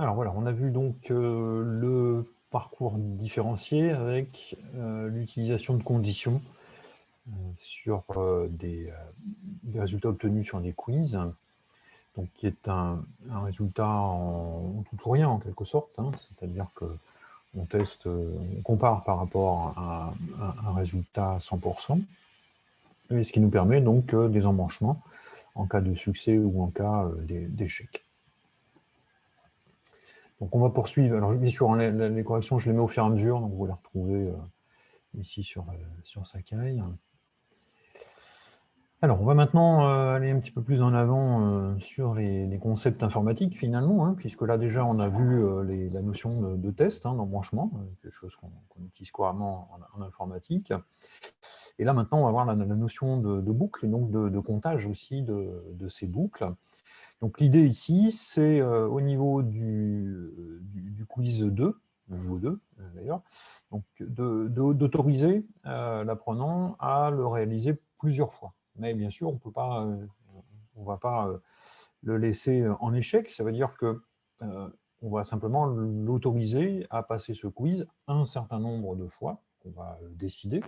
Alors voilà, on a vu donc euh, le parcours différencié avec euh, l'utilisation de conditions euh, sur des, résultats obtenus sur des quiz, donc qui est un, résultat en, tout ou rien en quelque sorte, hein. c'est-à-dire que on teste, on compare par rapport à, un résultat 100%, et ce qui nous permet donc des embranchements en cas de succès ou en cas d'échec. Donc on va poursuivre. Alors bien sûr, les, corrections, je les mets au fur et à mesure, donc vous les retrouver euh, ici sur, euh, sur Sakai. Alors, on va maintenant euh, aller un petit peu plus en avant sur les, concepts informatiques, finalement, hein, puisque là, déjà, on a vu la notion de, test, hein, d'embranchement, quelque chose qu'on utilise couramment en, informatique. Et là, maintenant, on va voir la, notion de, boucle, et donc de, comptage aussi de ces boucles. Donc l'idée ici, c'est euh, au niveau du, quiz 2, niveau 2 euh, d'ailleurs, d'autoriser euh, l'apprenant à le réaliser plusieurs fois. Mais bien sûr, on ne va pas le laisser en échec, ça veut dire que on va simplement l'autoriser à passer ce quiz un certain nombre de fois, qu'on va décider.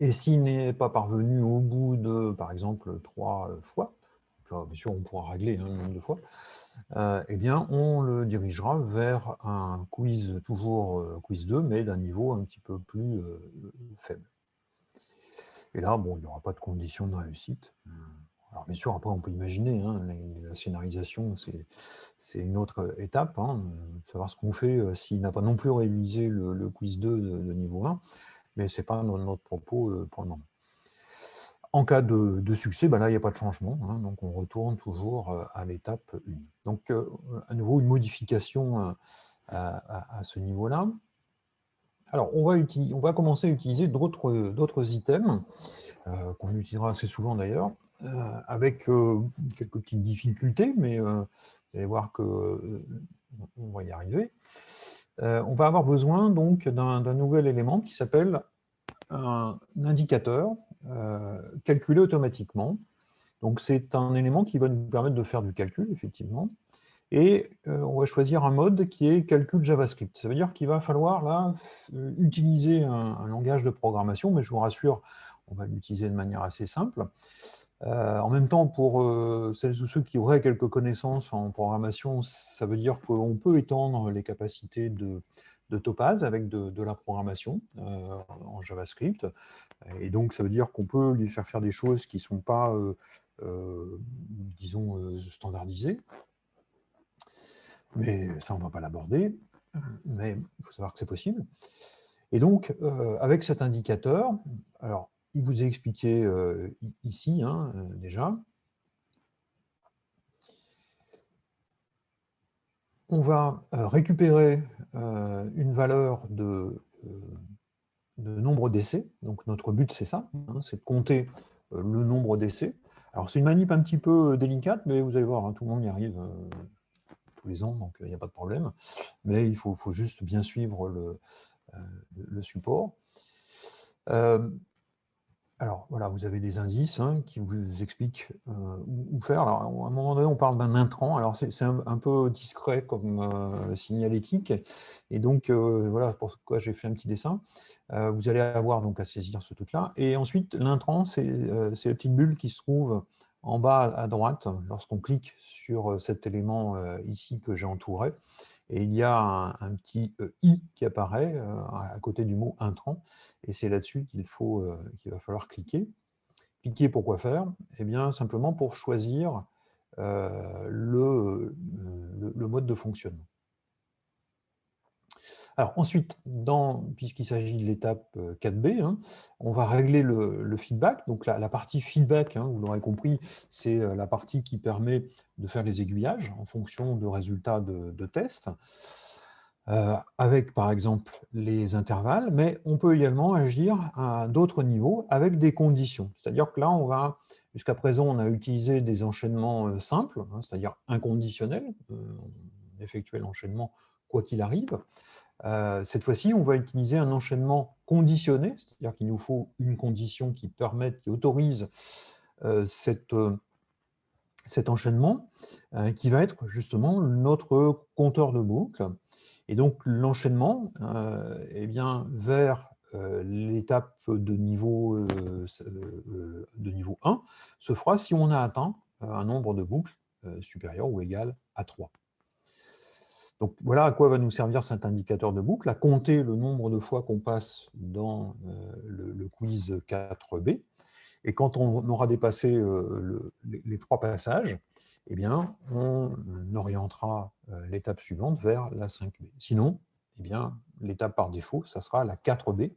Et s'il n'est pas parvenu au bout de, par exemple, trois fois, bien sûr on pourra régler un hein, nombre de fois, euh, eh bien on le dirigera vers un quiz, toujours euh, quiz 2, mais d'un niveau un petit peu plus euh, faible. Et là, bon, il n'y aura pas de condition de réussite. Alors bien sûr, après on peut imaginer, hein, la scénarisation c'est une autre étape, hein, savoir ce qu'on fait s'il n'a pas non plus réalisé le, quiz 2 de, niveau 1, mais ce n'est pas notre propos pour le moment. En cas de, succès, ben là, il n'y a pas de changement, hein, donc on retourne toujours euh, à l'étape 1. Donc, euh, à nouveau, une modification euh, à, ce niveau-là. Alors, on va, on va, commencer à utiliser d'autres items, qu'on utilisera assez souvent d'ailleurs, avec quelques petites difficultés, mais vous allez voir qu'on va y arriver. on va avoir besoin donc d'un nouvel élément qui s'appelle un indicateur euh, calculé automatiquement. Donc c'est un élément qui va nous permettre de faire du calcul, effectivement. Et euh, on va choisir un mode qui est calcul JavaScript. Ça veut dire qu'il va falloir là euh, utiliser un, langage de programmation, mais je vous rassure, on va l'utiliser de manière assez simple. en même temps, pour celles ou ceux qui auraient quelques connaissances en programmation, ça veut dire qu'on peut étendre les capacités de, de Topaz avec de, la programmation euh, en JavaScript. Et donc, ça veut dire qu'on peut lui faire faire des choses qui ne sont pas, euh, euh, disons, standardisées. Mais ça, on ne va pas l'aborder. Mais il faut savoir que c'est possible. Et donc, avec cet indicateur, alors, il vous est expliqué ici, hein, déjà, on va récupérer euh, une valeur de, euh, de nombre d'essais. Donc notre but, c'est ça, hein, c'est de compter euh, le nombre d'essais. Alors c'est une manip un petit peu délicate, mais vous allez voir, hein, tout le monde y arrive tous les ans, donc il n'y a pas de problème. Mais il faut, juste bien suivre le support. Alors voilà, vous avez des indices hein, qui vous expliquent euh, où faire. Alors, à un moment donné, on parle d'un intrant. Alors c'est un, peu discret comme euh, signalétique. Et donc euh, voilà pourquoi j'ai fait un petit dessin. vous allez avoir donc à saisir ce truc-là. Et ensuite, l'intrant, c'est la petite bulle qui se trouve en bas à droite lorsqu'on clique sur cet élément ici que j'ai entouré et il y a un, petit euh, i qui apparaît euh, à côté du mot intrant, et c'est là-dessus qu'il faut euh, qu'il va falloir cliquer. Cliquer pour quoi faire? Eh bien, simplement pour choisir le, le, mode de fonctionnement. Alors ensuite, puisqu'il s'agit de l'étape 4B, euh, hein, on va régler le, feedback. Donc la, partie feedback, hein, vous l'aurez compris, c'est euh, la partie qui permet de faire les aiguillages en fonction de résultats de, tests, euh, avec par exemple les intervalles, mais on peut également agir à d'autres niveaux avec des conditions. C'est-à-dire que là, on va, jusqu'à présent, on a utilisé des enchaînements simples, hein, c'est-à-dire inconditionnels, on effectuait l'enchaînement quoi qu'il arrive. Euh, cette fois-ci, on va utiliser un enchaînement conditionné, c'est-à-dire qu'il nous faut une condition qui permette, qui autorise euh, cette, euh, cet enchaînement qui va être justement notre compteur de boucle. Et donc l'enchaînement eh bien, vers l'étape de, niveau, de niveau 1 se fera si on a atteint un nombre de boucles supérieur ou égal à 3. Donc voilà à quoi va nous servir cet indicateur de boucle, à compter le nombre de fois qu'on passe dans euh, le, quiz 4B. Et quand on aura dépassé euh, les, trois passages, eh bien, on orientera euh, l'étape suivante vers la 5B. Sinon, eh l'étape par défaut, ça sera la 4B.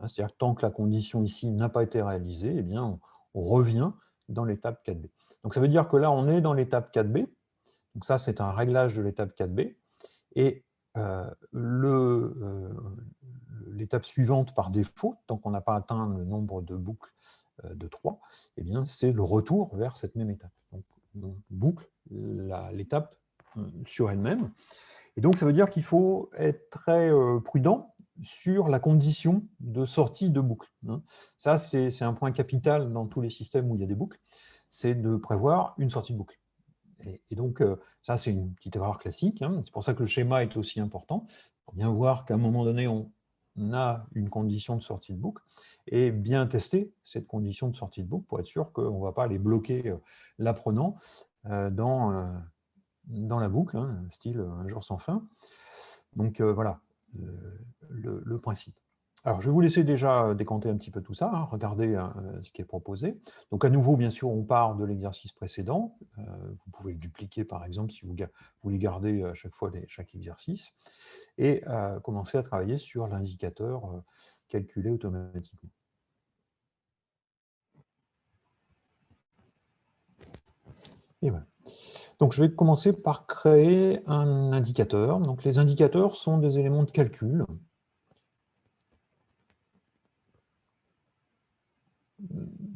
Hein, c'est-à-dire tant que la condition ici n'a pas été réalisée, eh bien, on revient dans l'étape 4B. Donc ça veut dire que là, on est dans l'étape 4B. Donc ça, c'est un réglage de l'étape 4B. Et euh, euh, l'étape suivante par défaut, tant qu'on n'a pas atteint le nombre de boucles euh, de 3, eh c'est le retour vers cette même étape. Donc, boucle l'étape sur elle-même. Et donc, ça veut dire qu'il faut être très prudent sur la condition de sortie de boucle. Hein. Ça, c'est un point capital dans tous les systèmes où il y a des boucles, c'est de prévoir une sortie de boucle. Et, donc, euh, ça, c'est une petite erreur classique. Hein. C'est pour ça que le schéma est aussi important, pour bien voir qu'à un moment donné, on a une condition de sortie de boucle, et bien tester cette condition de sortie de boucle pour être sûr qu'on ne va pas aller bloquer euh, l'apprenant euh, dans, dans la boucle, hein, style un jour sans fin. Donc voilà le principe. Alors, je vais vous laisser déjà euh, décanter un petit peu tout ça, hein, regarder euh, ce qui est proposé. Donc, à nouveau, bien sûr, on part de l'exercice précédent. Euh, vous pouvez le dupliquer, par exemple, si vous voulez garder à chaque fois chaque exercice, et commencer à travailler sur l'indicateur calculé automatiquement. Donc, je vais commencer par créer un indicateur. Donc, les indicateurs sont des éléments de calcul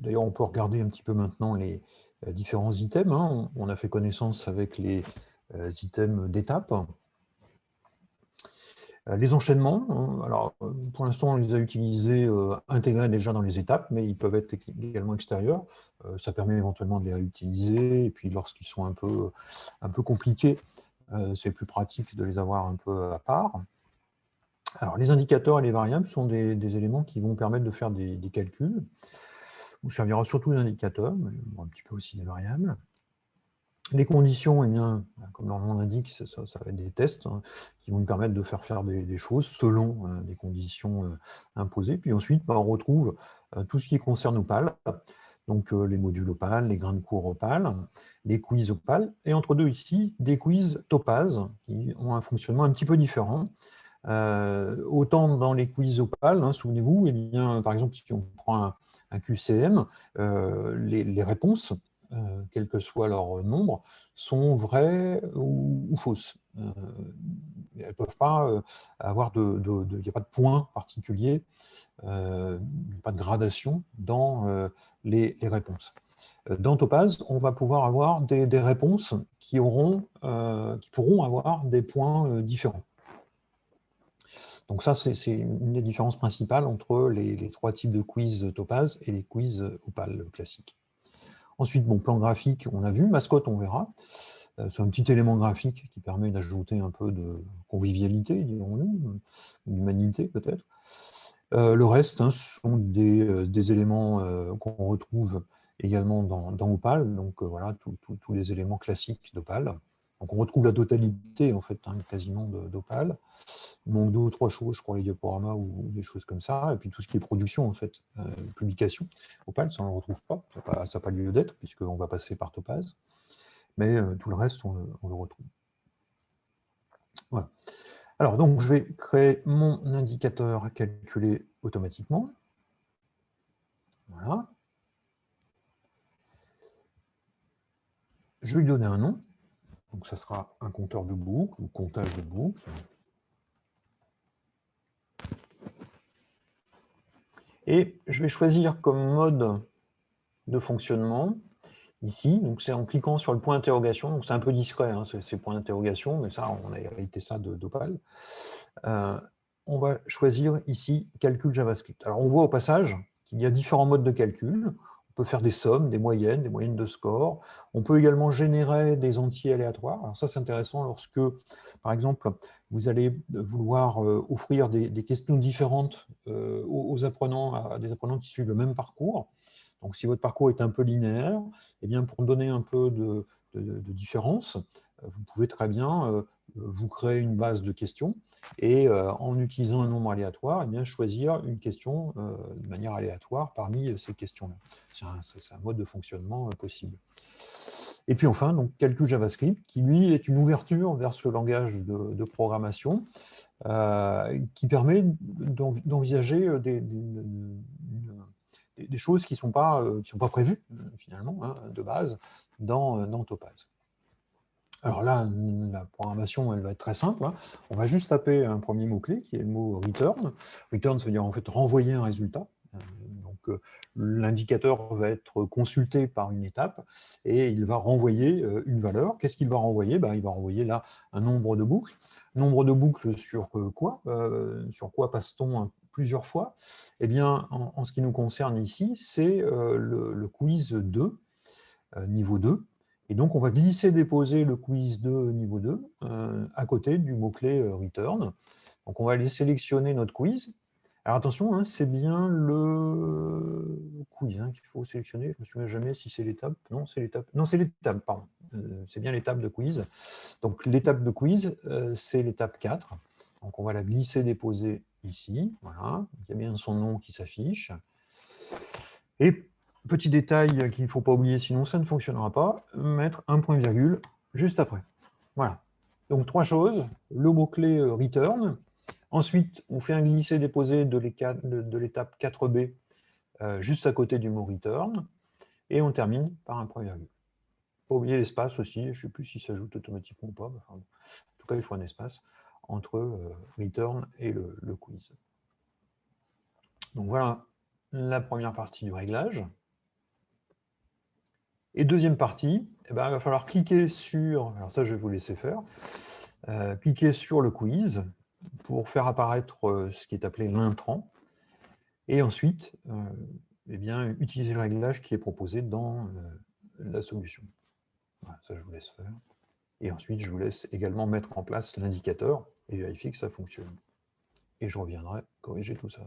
D'ailleurs, on peut regarder un petit peu maintenant les euh, différents items. Hein. On a fait connaissance avec les euh, items d'étape. Euh, les enchaînements, hein. alors pour l'instant on les a utilisés intégrés déjà dans les étapes, mais ils peuvent être également extérieurs. ça permet éventuellement de les réutiliser, et puis lorsqu'ils sont un peu, un peu compliqués, c'est plus pratique de les avoir un peu à part. Alors les indicateurs et les variables sont des, éléments qui vont permettre de faire des calculs vous servira surtout d'indicateurs, mais un petit peu aussi des variables. Les conditions, eh bien, comme leur nom l'indique, ça, va être des tests hein, qui vont nous permettre de faire faire des, choses selon euh, des conditions euh, imposées. Puis ensuite, bah, on retrouve euh, tout ce qui concerne Opal, donc les modules Opal, les grains de cours Opal, les quiz Opal, et entre deux ici, des quiz Topaz, qui ont un fonctionnement un petit peu différent. autant dans les quiz Opal, hein, souvenez-vous, eh par exemple, si on prend un, QCM, euh, les, réponses, euh, quel que soit leur nombre, sont vraies ou, fausses. Euh, elles peuvent pas avoir de... Il n'y a pas de point particulier, pas de gradation dans les, réponses. Dans Topaz, on va pouvoir avoir des, réponses qui pourront avoir des points différents. Donc ça, c'est une des différences principales entre les, trois types de quiz Topaz et les quiz Opal classiques. Ensuite, bon, plan graphique, on a vu, mascotte, on verra. Euh, c'est un petit élément graphique qui permet d'ajouter un peu de convivialité, dirons-nous, d'humanité peut-être. Euh, le reste hein, sont des, euh, éléments qu'on retrouve également dans, Opal, donc voilà, tous les éléments classiques d'Opal. Donc on retrouve la totalité en fait hein, quasiment d'Opal. Il manque deux ou trois choses, je crois, les diaporamas ou des choses comme ça. Et puis tout ce qui est production, en fait, euh, publication. Opal, ça on ne le retrouve pas, ça n'a pas, lieu d'être, puisqu'on va passer par Topaz. Mais euh, tout le reste, on le, retrouve. Voilà. Alors, donc, je vais créer mon indicateur à calculer automatiquement. Voilà. Je vais lui donner un nom. Donc, ça sera un compteur de boucle ou comptage de boucle. Et je vais choisir comme mode de fonctionnement ici, donc c'est en cliquant sur le point d'interrogation, donc c'est un peu discret, hein, ces points d'interrogation, mais ça, on a hérité ça d'Opal. Euh, on va choisir ici calcul JavaScript. Alors on voit au passage qu'il y a différents modes de calcul. On peut faire des sommes, des moyennes, des moyennes de score. On peut également générer des entiers aléatoires. Alors ça, c'est intéressant lorsque, par exemple, vous allez vouloir euh, offrir des, questions différentes euh, aux, apprenants, à des apprenants qui suivent le même parcours. Donc, si votre parcours est un peu linéaire, eh bien, pour donner un peu de, différence, vous pouvez très bien vous créer une base de questions et en utilisant un nombre aléatoire, eh bien, choisir une question de manière aléatoire parmi ces questions-là. C'est un, mode de fonctionnement possible. Et puis enfin, donc, calcul JavaScript, qui lui est une ouverture vers ce langage de, programmation qui permet d'envisager des, choses qui ne sont, pas, sont pas prévues, finalement, hein, de base, dans Topaz. Alors là, la programmation, elle va être très simple. Hein. On va juste taper un premier mot-clé, qui est le mot return. Return, ça veut dire en fait renvoyer un résultat. Euh, donc euh, l'indicateur va être consulté par une étape et il va renvoyer euh, une valeur. Qu'est-ce qu'il va renvoyer? Ben, Il va renvoyer là un nombre de boucles. Nombre de boucles sur quoi? Sur quoi passe-t-on plusieurs fois? Eh bien, en, ce qui nous concerne ici, c'est le, le, quiz 2, niveau 2, et donc, on va glisser-déposer le quiz 2 niveau 2 euh, à côté du mot-clé euh, return. Donc, on va aller sélectionner notre quiz. Alors attention, hein, c'est bien le quiz hein, qu'il faut sélectionner. Je ne me souviens jamais si c'est l'étape. Non, c'est l'étape. Non, c'est l'étape, pardon. Euh, c'est bien l'étape de quiz. Donc l'étape de quiz, c'est l'étape 4. Donc on va la glisser-déposer ici. Voilà. Il y a bien son nom qui s'affiche. Et Petit détail qu'il ne faut pas oublier, sinon ça ne fonctionnera pas, mettre un point virgule juste après. Voilà. Donc trois choses, le mot-clé euh, return, ensuite on fait un glisser-déposer de l'étape 4b euh, juste à côté du mot return, et on termine par un point virgule. Pas oublier l'espace aussi, je ne sais plus si ça s'ajoute automatiquement ou pas, en tout cas il faut un espace entre euh, return et le quiz. Donc voilà la première partie du réglage. Et deuxième partie, eh ben, il va falloir cliquer sur, alors ça je vous laisser faire, euh, cliquer sur le quiz pour faire apparaître euh, ce qui est appelé l'intrant, et ensuite euh, eh bien, utiliser le réglage qui est proposé dans la solution. Voilà, ça je vous laisse faire. Et ensuite, je vous laisse également mettre en place l'indicateur et vérifier que ça fonctionne. Et je reviendrai corriger tout ça.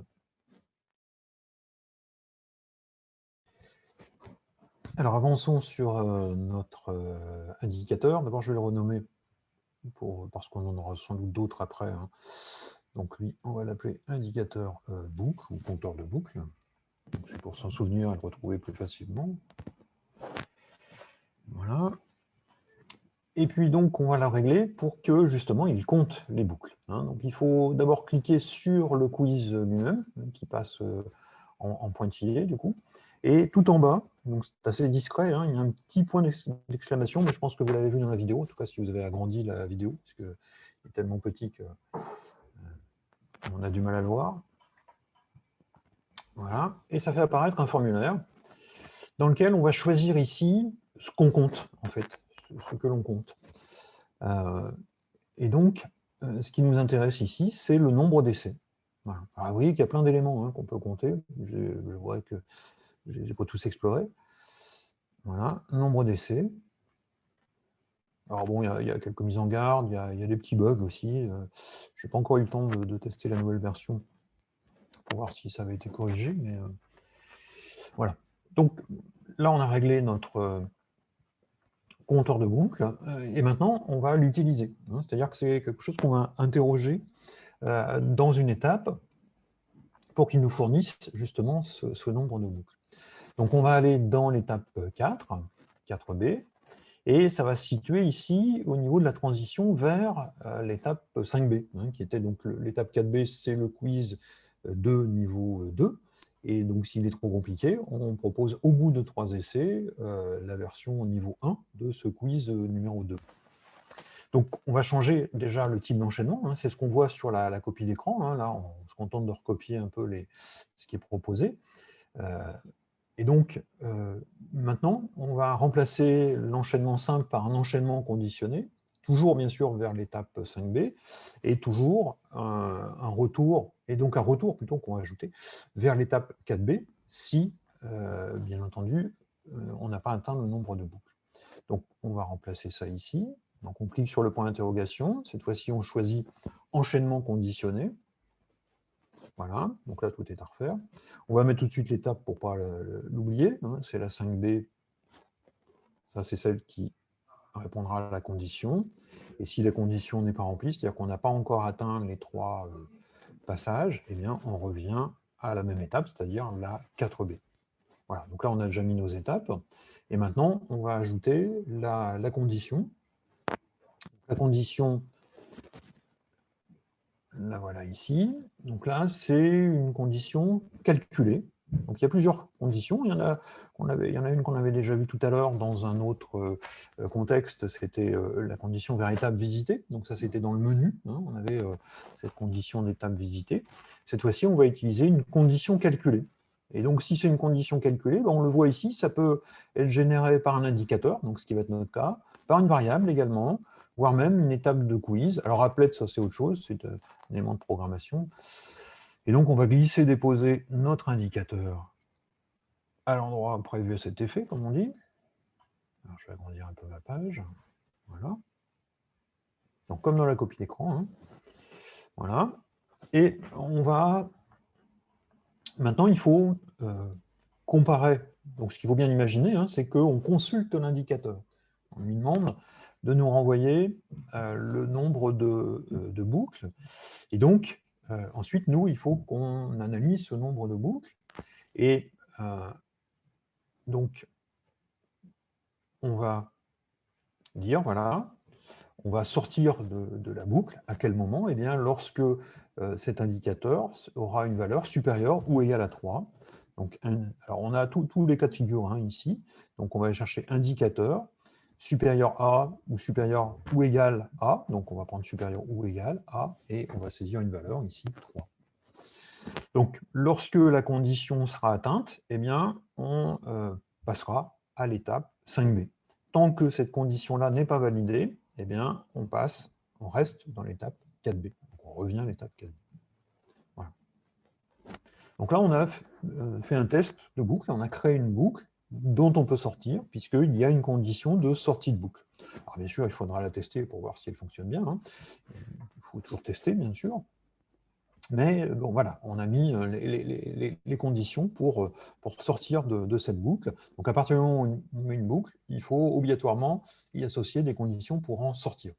Alors avançons sur euh, notre euh, indicateur. D'abord, je vais le renommer pour, parce qu'on en aura sans doute d'autres après. Hein. Donc lui, on va l'appeler indicateur euh, boucle ou compteur de boucle. C'est pour s'en souvenir et le retrouver plus facilement. Voilà. Et puis donc, on va la régler pour que justement, il compte les boucles. Hein. Donc il faut d'abord cliquer sur le quiz lui-même, qui passe en, en pointillé du coup. Et tout en bas, donc c'est assez discret, hein, il y a un petit point d'exclamation, mais je pense que vous l'avez vu dans la vidéo, en tout cas si vous avez agrandi la vidéo, parce qu'il est tellement petit qu'on euh, a du mal à le voir. Voilà, et ça fait apparaître un formulaire dans lequel on va choisir ici ce qu'on compte, en fait, ce que l'on compte. Euh, et donc, euh, ce qui nous intéresse ici, c'est le nombre d'essais. Voilà. Vous voyez qu'il y a plein d'éléments hein, qu'on peut compter. Je vois que je n'ai pas tous exploré. Voilà, nombre d'essais. Alors bon, il y, a quelques mises en garde, il y, a, des petits bugs aussi. Euh, je n'ai pas encore eu le temps de, tester la nouvelle version pour voir si ça avait été corrigé, mais euh, voilà. Donc là, on a réglé notre euh, compteur de boucle, et maintenant, on va l'utiliser. Hein. C'est-à-dire que c'est quelque chose qu'on va interroger dans une étape pour qu'il nous fournisse justement ce, nombre de boucles. Donc on va aller dans l'étape 4, 4B, et ça va se situer ici au niveau de la transition vers euh, l'étape 5B, hein, qui était donc l'étape 4B, c'est le quiz de niveau 2, et donc s'il est trop compliqué, on propose au bout de trois essais euh, la version niveau 1 de ce quiz numéro 2. Donc, on va changer déjà le type d'enchaînement. Hein. c'est ce qu'on voit sur la, copie d'écran. Hein. là, on se contente de recopier un peu ce qui est proposé. Euh, et donc, euh, maintenant, on va remplacer l'enchaînement simple par un enchaînement conditionné, toujours bien sûr vers l'étape 5B, et toujours un, retour, et donc un retour plutôt qu'on va ajouter, vers l'étape 4B, si euh, bien entendu, on n'a pas atteint le nombre de boucles. Donc, on va remplacer ça ici. Donc, on clique sur le point d'interrogation. Cette fois-ci, on choisit enchaînement conditionné. Voilà, donc là, tout est à refaire. On va mettre tout de suite l'étape pour ne pas l'oublier. Hein. C'est la 5B. Ça, c'est celle qui répondra à la condition. Et si la condition n'est pas remplie, c'est-à-dire qu'on n'a pas encore atteint les trois euh, passages, eh bien, on revient à la même étape, c'est-à-dire la 4B. Voilà, donc là, on a déjà mis nos étapes. Et maintenant, on va ajouter la condition. La condition, la voilà ici. Donc là, c'est une condition calculée. Donc il y a plusieurs conditions. Il y en a, avait, il y en a une qu'on avait déjà vue tout à l'heure dans un autre euh, contexte, c'était euh, la condition véritable visitée. Donc ça, c'était dans le menu. Hein. on avait euh, cette condition d'étape visitée. Cette fois-ci, on va utiliser une condition calculée. Et donc, si c'est une condition calculée, ben, on le voit ici, ça peut être généré par un indicateur, donc ce qui va être notre cas, par une variable également, voire même une étape de quiz. Alors, applet, ça c'est autre chose, c'est un élément de programmation. Et donc, on va glisser, déposer notre indicateur à l'endroit prévu à cet effet, comme on dit. Alors, je vais agrandir un peu ma page. Voilà. Donc, comme dans la copie d'écran. Hein. Voilà. Et on va... Maintenant, il faut euh, comparer. Donc, ce qu'il faut bien imaginer, hein, c'est qu'on consulte l'indicateur. On lui demande de nous renvoyer euh, le nombre de, euh, de, boucles. Et donc, euh, ensuite, nous, il faut qu'on analyse ce nombre de boucles. Et donc, on va dire, voilà, on va sortir de, la boucle. À quel moment? Eh bien, lorsque cet indicateur aura une valeur supérieure ou égale à 3. Donc, alors, on a tous les cas de figure hein, ici. Donc, on va chercher indicateur supérieur à ou supérieur ou égal à, donc on va prendre supérieur ou égal à, et on va saisir une valeur, ici 3. Donc lorsque la condition sera atteinte, eh bien, on euh, passera à l'étape 5b. Tant que cette condition-là n'est pas validée, eh bien, on passe, on reste dans l'étape 4b. Donc on revient à l'étape 4b. Voilà. Donc là, on a euh, fait un test de boucle, on a créé une boucle, dont on peut sortir, puisqu'il y a une condition de sortie de boucle. Alors bien sûr, il faudra la tester pour voir si elle fonctionne bien. Hein. Il faut toujours tester, bien sûr. Mais bon, voilà, on a mis euh, les, conditions pour, euh, pour sortir de, cette boucle. Donc à partir du moment où on met une boucle, il faut obligatoirement y associer des conditions pour en sortir.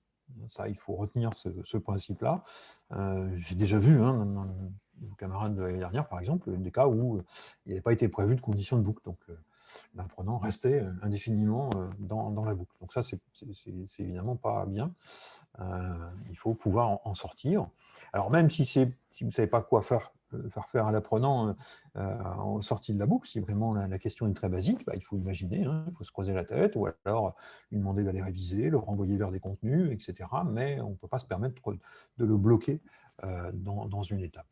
Ça, il faut retenir ce, principe-là. Euh, j'ai déjà vu, hein, dans, nos camarades de l'année dernière, par exemple, des cas où il n'avait pas été prévu de conditions de boucle. Donc, l'apprenant restait euh, indéfiniment euh, dans, la boucle. Donc ça, c'est évidemment pas bien. Euh, il faut pouvoir en, sortir. Alors même si, si vous ne savez pas quoi faire, faire faire à l'apprenant en sortie de la boucle, si vraiment la, question est très basique, bah, il faut imaginer, hein, il faut se creuser la tête, ou alors lui demander d'aller réviser, le renvoyer vers des contenus, etc. Mais on ne peut pas se permettre de le bloquer dans une étape.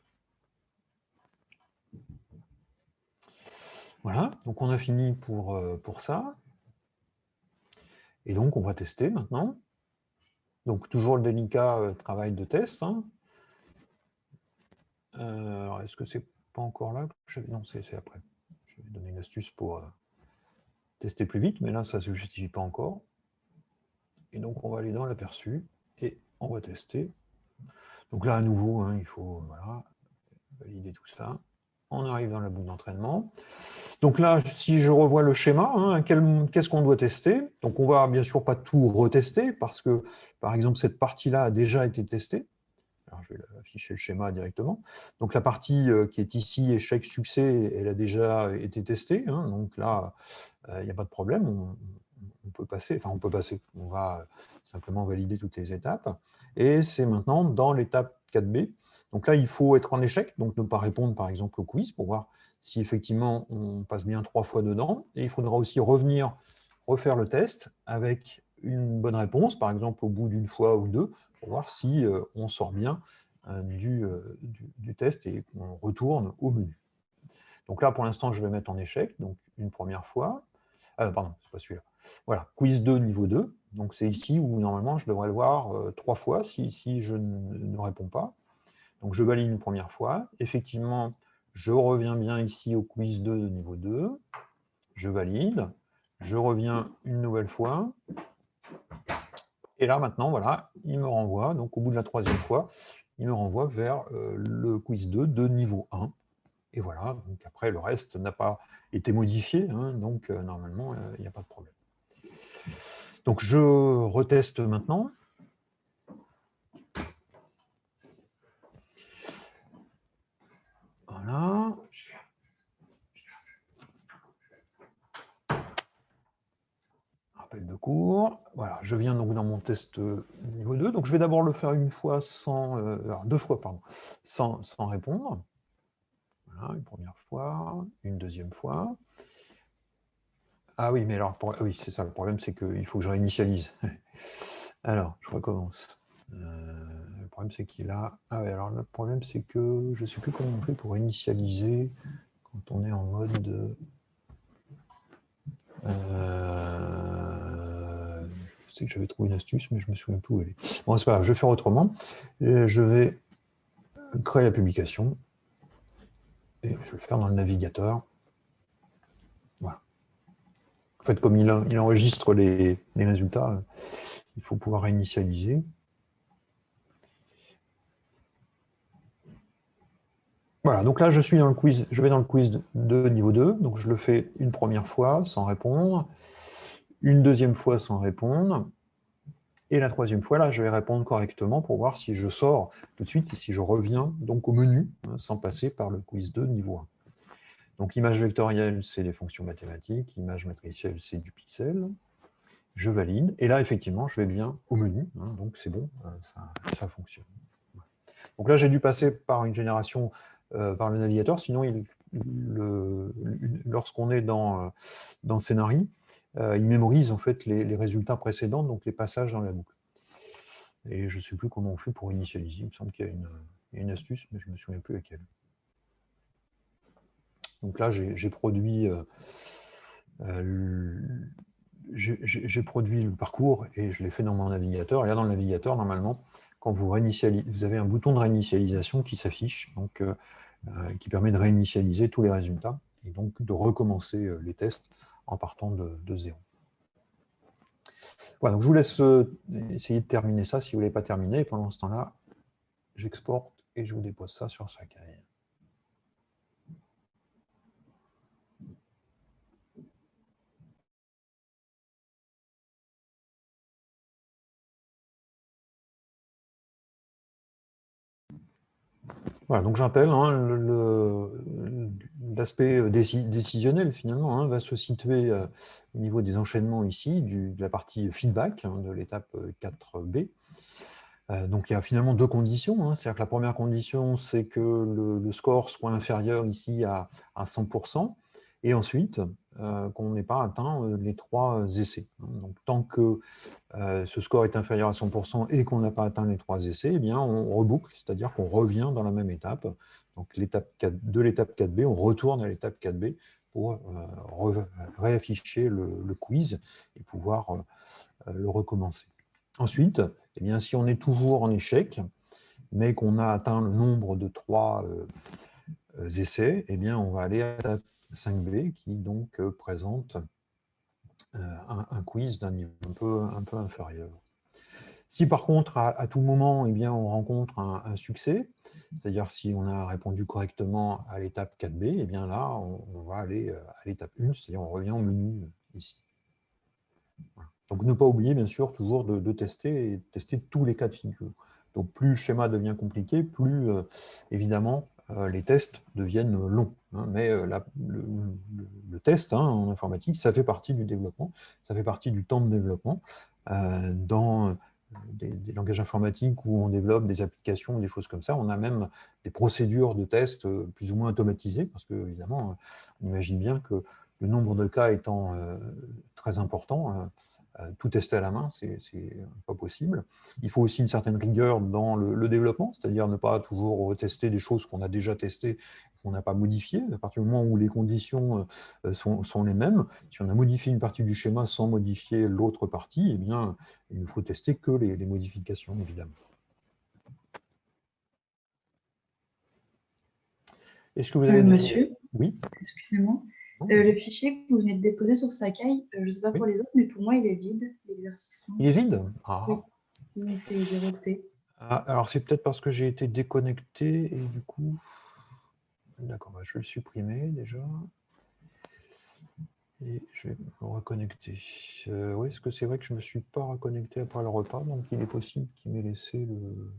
Voilà, donc on a fini pour, euh, pour ça. Et donc on va tester maintenant. Donc toujours le délicat euh, travail de test. Hein. Euh, est-ce que c'est pas encore là? Non, c'est après. Je vais donner une astuce pour tester plus vite, mais là ça ne se justifie pas encore. Et donc on va aller dans l'aperçu et on va tester. Donc là à nouveau, hein, il faut valider tout ça on arrive dans la boucle d'entraînement. Donc là, si je revois le schéma, hein, qu'est-ce qu'on doit tester? Donc on va bien sûr pas tout retester, parce que, par exemple, cette partie-là a déjà été testée. Alors, je vais afficher le schéma directement. Donc la partie euh, qui est ici, échec, succès, elle a déjà été testée. Hein. donc là, euh, il n'y a pas de problème, on, peut passer, on peut passer, on va simplement valider toutes les étapes. Et c'est maintenant dans l'étape 4B. Donc là, il faut être en échec, donc ne pas répondre par exemple au quiz pour voir si effectivement on passe bien trois fois dedans. Et il faudra aussi revenir refaire le test avec une bonne réponse, par exemple au bout d'une fois ou deux, pour voir si euh, on sort bien euh, euh, du, du, test et qu'on retourne au menu. Donc là, pour l'instant, je vais mettre en échec, donc une première fois. Pardon, c'est pas celui-là. Voilà, quiz 2, niveau 2. Donc c'est ici où normalement je devrais le voir euh, trois fois si, si je ne, réponds pas. Donc je valide une première fois. Effectivement, je reviens bien ici au quiz 2 de niveau 2, je valide, je reviens une nouvelle fois, et là maintenant, voilà, il me renvoie, donc au bout de la troisième fois, il me renvoie vers euh, le quiz 2 de niveau 1, et voilà, donc après le reste n'a pas été modifié, hein, donc euh, normalement, euh, il n'y a pas de problème. Donc je reteste maintenant. Voilà. Rappel de cours. Voilà, je viens donc dans mon test niveau 2. Donc je vais d'abord le faire une fois euh, deux fois sans répondre. Une première fois, une deuxième fois. Ah oui, mais alors, oui, c'est ça, le problème, c'est qu'il faut que je réinitialise. alors, je recommence. Euh, le problème, c'est qu'il a... Ah oui, alors le problème, c'est que je ne sais plus comment on fait pour initialiser quand on est en mode... Euh... Je sais que j'avais trouvé une astuce, mais je me souviens plus où elle est. Bon, c'est pas grave, je vais faire autrement. Je vais créer la publication. Je vais le faire dans le navigateur. En fait, comme il, enregistre les, résultats, il faut pouvoir réinitialiser. Voilà, donc là, je suis dans le quiz, je vais dans le quiz de niveau 2, donc je le fais une première fois sans répondre, une deuxième fois sans répondre, et la troisième fois, là, je vais répondre correctement pour voir si je sors tout de suite et si je reviens donc au menu, hein, sans passer par le quiz 2 niveau 1. Donc, image vectorielle, c'est les fonctions mathématiques. Image matricielle, c'est du pixel. Je valide. Et là, effectivement, je vais bien au menu. Hein, donc, c'est bon, euh, ça, fonctionne. Donc là, j'ai dû passer par une génération euh, par le navigateur. Sinon, lorsqu'on est dans, euh, il mémorise en fait les, résultats précédents, donc les passages dans la boucle. Et je ne sais plus comment on fait pour initialiser. Il me semble qu'il y a une, astuce, mais je ne me souviens plus laquelle. Donc là, j'ai produit, euh, euh, produit le parcours et je l'ai fait dans mon navigateur. Et là, dans le navigateur, normalement, quand vous vous avez un bouton de réinitialisation qui s'affiche, donc euh, qui permet de réinitialiser tous les résultats et donc de recommencer les tests en partant de, zéro. Voilà, donc je vous laisse essayer de terminer ça si vous ne pas terminer. Et pendant ce temps-là, j'exporte et je vous dépose ça sur Sakai. Voilà, donc j'appelle hein, l'aspect décisionnel finalement hein, va se situer euh, au niveau des enchaînements ici, de la partie feedback hein, de l'étape 4B. Euh, donc il y a finalement deux conditions, c'est-à-dire que la première condition c'est que le, score soit inférieur ici à 100%, et ensuite euh, qu'on n'ait pas atteint euh, les trois essais. Donc, tant que euh, ce score est inférieur à 100% et qu'on n'a pas atteint les trois essais, eh bien, on reboucle, c'est-à-dire qu'on revient dans la même étape. Donc, de l'étape 4B, on retourne à l'étape 4B pour réafficher le, quiz et pouvoir le recommencer. Ensuite, eh bien, si on est toujours en échec, mais qu'on a atteint le nombre de trois essais, eh bien, on va aller à l'étape 5B qui donc euh, présente euh, un, quiz d'un niveau un peu, un peu inférieur. Si par contre, à, tout moment, eh bien, on rencontre un, succès, c'est-à-dire si on a répondu correctement à l'étape 4B, eh bien là, on, va aller euh, à l'étape 1, c'est-à-dire on revient au menu ici. Donc ne pas oublier, bien sûr, toujours de, tester tester tous les cas de figure. Donc plus le schéma devient compliqué, plus évidemment les tests deviennent longs. Hein, mais euh, le, test hein, en informatique, ça fait partie du développement, ça fait partie du temps de développement. Euh, dans des, langages informatiques où on développe des applications, des choses comme ça, on a même des procédures de tests plus ou moins automatisées, parce que évidemment, on imagine bien que le nombre de cas étant très important, euh, tout tester à la main, c'est pas possible. Il faut aussi une certaine rigueur dans le, développement, c'est-à-dire ne pas toujours tester des choses qu'on a déjà testées, qu'on n'a pas modifiées. À partir du moment où les conditions euh, sont, les mêmes, si on a modifié une partie du schéma sans modifier l'autre partie, eh bien, il ne faut tester que les, les modifications, évidemment. Est-ce que vous Euh, avez... des- monsieur, Oui excusez-moi. Non, Euh, le fichier que vous venez de déposer sur Sakai, euh, je ne sais pas Oui. pour les autres, mais pour moi, il est vide, l'exercice 5. Il est vide? Ah. Oui. Il fait 0 octet. Ah, alors c'est peut-être parce que j'ai été déconnecté et du coup... D'accord, bah, je vais le supprimer déjà. Et je vais me reconnecter. Euh, oui, parce que c'est vrai que je ne me suis pas reconnecté après le repas, donc il est possible qu'il m'ait laissé le...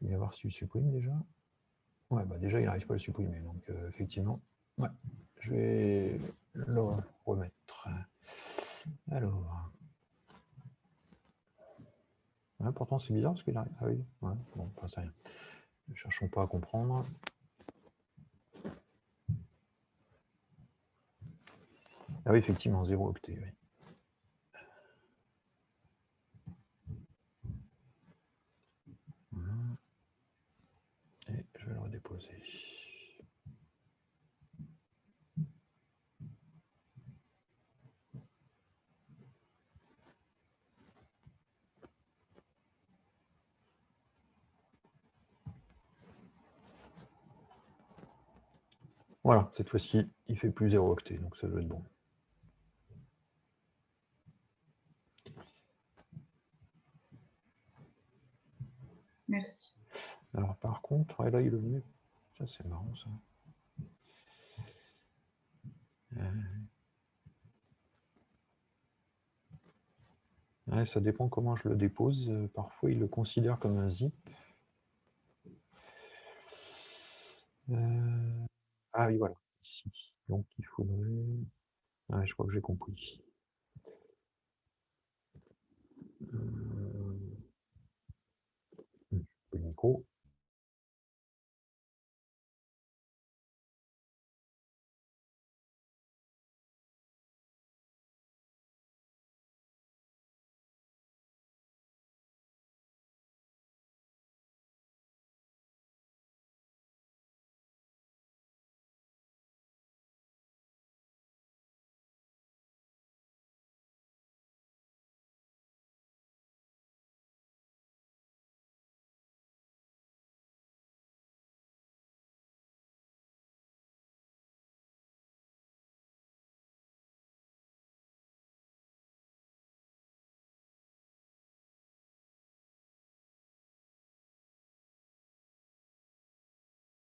Je vais voir s'il supprime déjà. Ouais, bah déjà, il n'arrive pas à le supprimer, donc euh, effectivement, ouais, je vais le remettre. Alors... Pourtant, c'est bizarre parce qu'il arrive. Ah oui, bon, enfin, c'est rien. Ne cherchons pas à comprendre. Ah oui, effectivement, 0 octet, oui. Voilà. Et je vais le redéposer. Voilà, cette fois-ci, il fait plus 0 octet, donc ça doit être bon. Merci. Alors par contre, ouais, là il est venu. Ça c'est marrant ça. Euh. Ça dépend comment je le dépose. Parfois il le considère comme un zip. Euh, Ah oui, voilà, ici. Donc il faudrait. Je crois que j'ai compris.